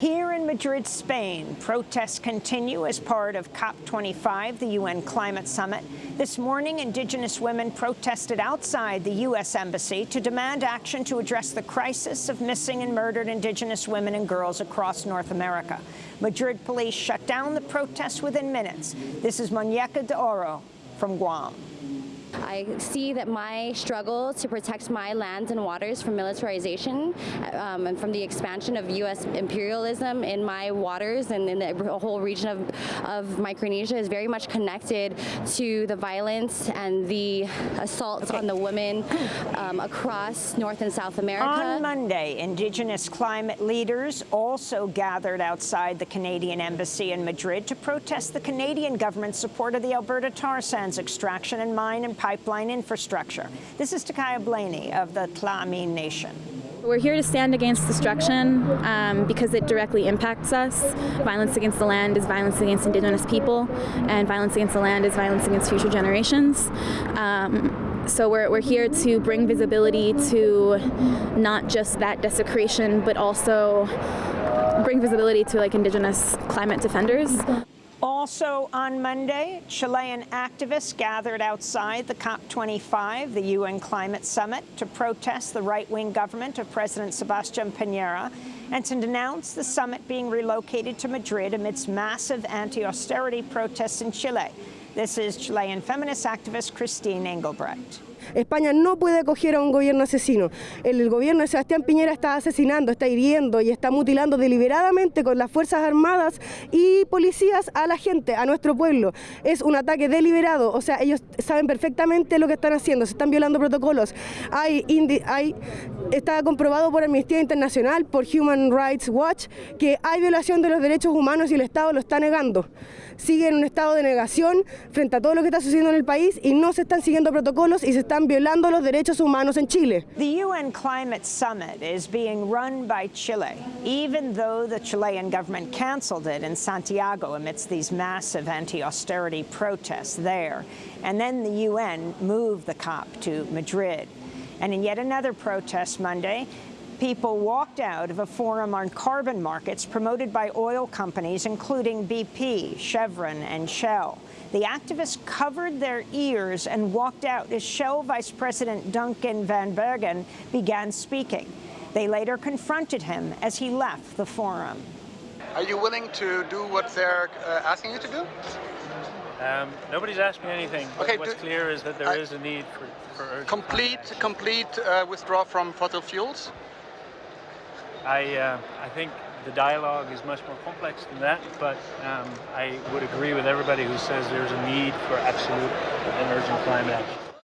Here in Madrid, Spain, protests continue as part of COP25, the UN Climate Summit. This morning, indigenous women protested outside the U.S. Embassy to demand action to address the crisis of missing and murdered indigenous women and girls across North America. Madrid police shut down the protests within minutes. This is Moñeka De Oro from Guam. I see that my struggle to protect my lands and waters from militarization um, and from the expansion of U.S. imperialism in my waters and in the whole region of, of Micronesia is very much connected to the violence and the assaults okay. on the women um, across North and South America. On Monday, Indigenous climate leaders also gathered outside the Canadian Embassy in Madrid to protest the Canadian government's support of the Alberta tar sands extraction and mine and pipeline infrastructure. This is Takaya Blaney of the Tla'amin Nation. We're here to stand against destruction um, because it directly impacts us. Violence against the land is violence against Indigenous people, and violence against the land is violence against future generations. Um, so we're, we're here to bring visibility to not just that desecration, but also bring visibility to like Indigenous climate defenders. Also on Monday, Chilean activists gathered outside the COP25, the UN Climate Summit, to protest the right-wing government of President Sebastián Piñera and to denounce the summit being relocated to Madrid amidst massive anti-austerity protests in Chile. This is Chilean feminist activist Christine Engelbrecht. España no puede acoger a un gobierno asesino. El gobierno de Sebastián Piñera está asesinando, está hiriendo y está mutilando deliberadamente con las Fuerzas Armadas y policías a la gente, a nuestro pueblo. Es un ataque deliberado, o sea, ellos saben perfectamente lo que están haciendo, se están violando protocolos. Hay, está comprobado por Amnistía Internacional, por Human Rights Watch, que hay violación de los derechos humanos y el Estado lo está negando. Sigue en un estado de negación frente a todo lo que está sucediendo en el país y no se están siguiendo protocolos y se están violando los derechos humanos en Chile. The UN Climate Summit is being run by Chile, even though the Chilean government canceled it in Santiago amidst these massive anti-austerity protests there. And then the UN moved the COP to Madrid. And in yet another protest Monday, people walked out of a forum on carbon markets promoted by oil companies, including BP, Chevron, and Shell. The activists covered their ears and walked out as Shell Vice President Duncan Van Bergen began speaking. They later confronted him as he left the forum. Are you willing to do what they're uh, asking you to do? Um, nobody's asked me anything. Okay, what's do, clear is that there I, is a need for, for complete complete uh, withdrawal from fossil fuels. I uh, I think the dialogue is much more complex than that, but um, I would agree with everybody who says there's a need for absolute and urgent climate action.